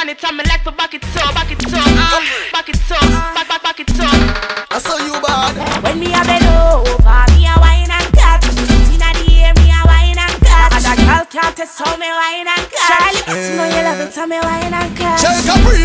on it and me like to back it up, back it up, uh, back it up, back back back it up. I saw you bad. When me a bend over, me a wine and cut. Inna the air, me a wine and cut. And a girl can't test how me wine and cut. Charlie, you know you love it, so me wine and cut. Check Capri.